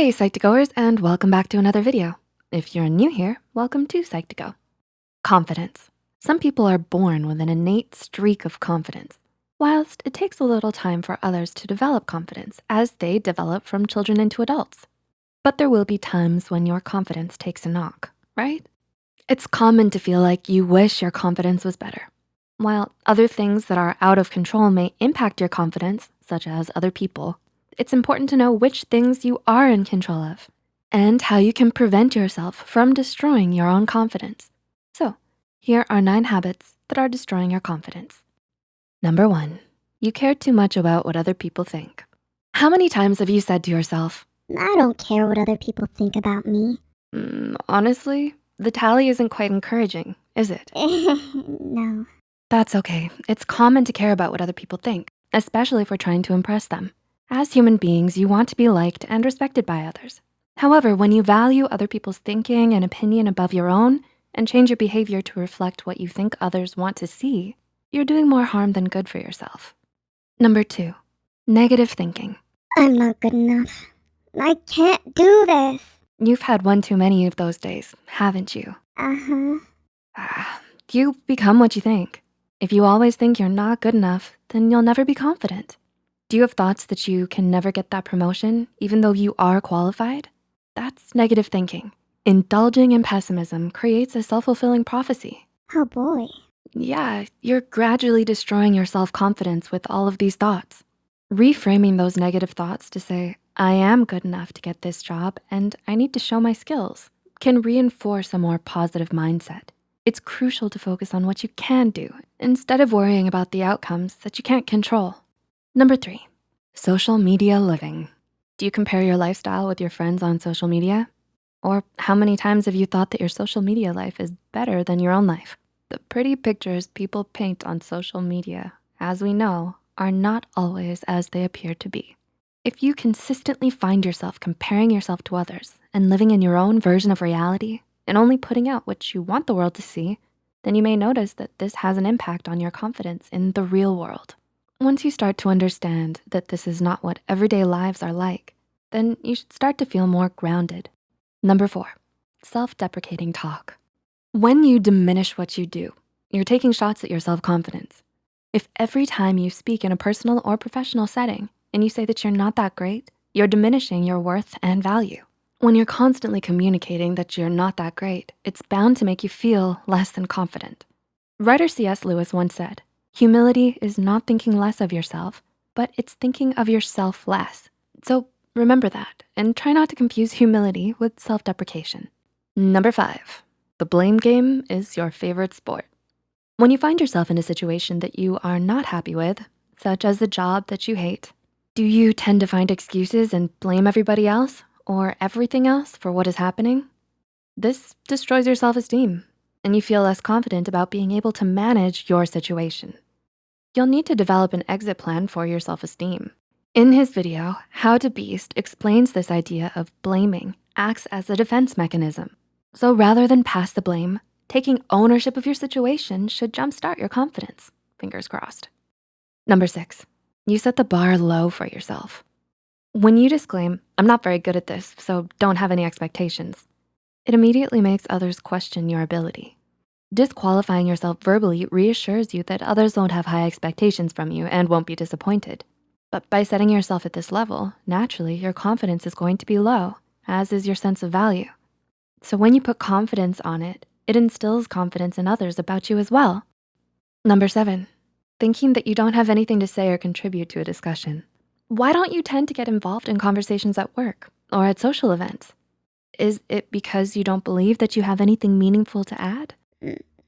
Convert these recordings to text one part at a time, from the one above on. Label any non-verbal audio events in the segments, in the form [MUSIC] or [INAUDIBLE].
Hey Psych2Goers and welcome back to another video. If you're new here, welcome to Psych2Go. Confidence. Some people are born with an innate streak of confidence, whilst it takes a little time for others to develop confidence as they develop from children into adults. But there will be times when your confidence takes a knock, right? It's common to feel like you wish your confidence was better. While other things that are out of control may impact your confidence, such as other people, it's important to know which things you are in control of and how you can prevent yourself from destroying your own confidence. So here are nine habits that are destroying your confidence. Number one, you care too much about what other people think. How many times have you said to yourself, I don't care what other people think about me. mm, honestly, the tally isn't quite encouraging, is it? [LAUGHS] no. That's okay. It's common to care about what other people think, especially if we're trying to impress them. As human beings, you want to be liked and respected by others. However, when you value other people's thinking and opinion above your own and change your behavior to reflect what you think others want to see, you're doing more harm than good for yourself. Number two, negative thinking. I'm not good enough. I can't do this. You've had one too many of those days, haven't you? Uh-huh. Ah, you become what you think. If you always think you're not good enough, then you'll never be confident. Do you have thoughts that you can never get that promotion, even though you are qualified? That's negative thinking. Indulging in pessimism creates a self-fulfilling prophecy. Oh boy. Yeah, you're gradually destroying your self-confidence with all of these thoughts. Reframing those negative thoughts to say, I am good enough to get this job and I need to show my skills can reinforce a more positive mindset. It's crucial to focus on what you can do instead of worrying about the outcomes that you can't control. Number three, social media living. Do you compare your lifestyle with your friends on social media? Or how many times have you thought that your social media life is better than your own life? The pretty pictures people paint on social media, as we know, are not always as they appear to be. If you consistently find yourself comparing yourself to others and living in your own version of reality and only putting out what you want the world to see, then you may notice that this has an impact on your confidence in the real world. Once you start to understand that this is not what everyday lives are like, then you should start to feel more grounded. Number four, self-deprecating talk. When you diminish what you do, you're taking shots at your self-confidence. If every time you speak in a personal or professional setting and you say that you're not that great, you're diminishing your worth and value. When you're constantly communicating that you're not that great, it's bound to make you feel less than confident. Writer C.S. Lewis once said, Humility is not thinking less of yourself, but it's thinking of yourself less. So remember that and try not to confuse humility with self-deprecation. Number five, the blame game is your favorite sport. When you find yourself in a situation that you are not happy with, such as the job that you hate, do you tend to find excuses and blame everybody else or everything else for what is happening? This destroys your self-esteem and you feel less confident about being able to manage your situation. You'll need to develop an exit plan for your self-esteem. In his video, How to Beast explains this idea of blaming acts as a defense mechanism. So rather than pass the blame, taking ownership of your situation should jumpstart your confidence, fingers crossed. Number six, you set the bar low for yourself. When you disclaim, I'm not very good at this, so don't have any expectations, it immediately makes others question your ability. Disqualifying yourself verbally reassures you that others won't have high expectations from you and won't be disappointed. But by setting yourself at this level, naturally your confidence is going to be low, as is your sense of value. So when you put confidence on it, it instills confidence in others about you as well. Number seven, thinking that you don't have anything to say or contribute to a discussion. Why don't you tend to get involved in conversations at work or at social events? Is it because you don't believe that you have anything meaningful to add?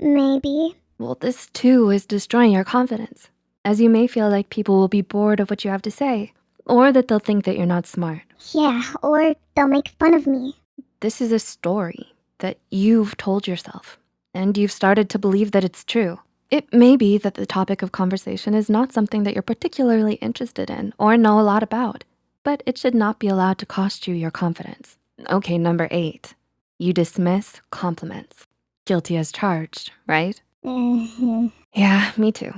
Maybe. Well, this too is destroying your confidence, as you may feel like people will be bored of what you have to say, or that they'll think that you're not smart. Yeah, or they'll make fun of me. This is a story that you've told yourself, and you've started to believe that it's true. It may be that the topic of conversation is not something that you're particularly interested in or know a lot about, but it should not be allowed to cost you your confidence. Okay, number eight, you dismiss compliments. Guilty as charged, right? Mm-hmm. Yeah, me too.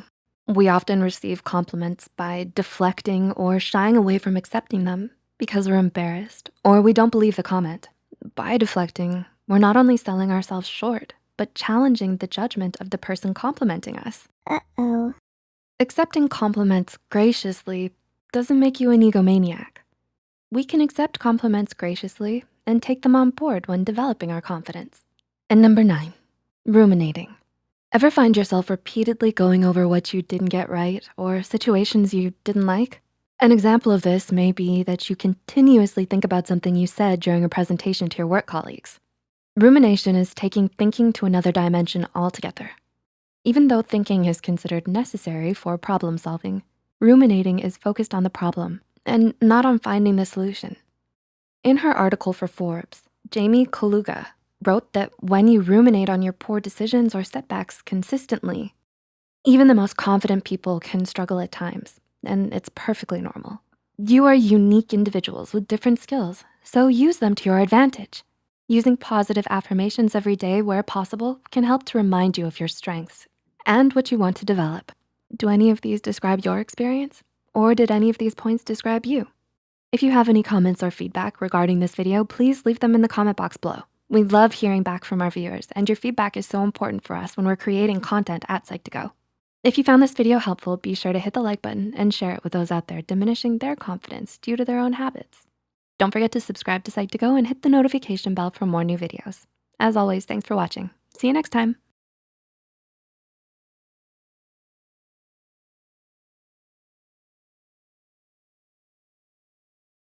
We often receive compliments by deflecting or shying away from accepting them because we're embarrassed or we don't believe the comment. By deflecting, we're not only selling ourselves short, but challenging the judgment of the person complimenting us. Uh-oh. Accepting compliments graciously doesn't make you an egomaniac. We can accept compliments graciously and take them on board when developing our confidence. And number nine, ruminating. Ever find yourself repeatedly going over what you didn't get right or situations you didn't like? An example of this may be that you continuously think about something you said during a presentation to your work colleagues. Rumination is taking thinking to another dimension altogether. Even though thinking is considered necessary for problem solving, ruminating is focused on the problem and not on finding the solution. In her article for Forbes, Jamie Kaluga wrote that when you ruminate on your poor decisions or setbacks consistently, even the most confident people can struggle at times, and it's perfectly normal. You are unique individuals with different skills, so use them to your advantage. Using positive affirmations every day where possible can help to remind you of your strengths and what you want to develop. Do any of these describe your experience? Or did any of these points describe you? If you have any comments or feedback regarding this video, please leave them in the comment box below. We love hearing back from our viewers and your feedback is so important for us when we're creating content at Psych2Go. If you found this video helpful, be sure to hit the like button and share it with those out there diminishing their confidence due to their own habits. Don't forget to subscribe to Psych2Go and hit the notification bell for more new videos. As always, thanks for watching. See you next time.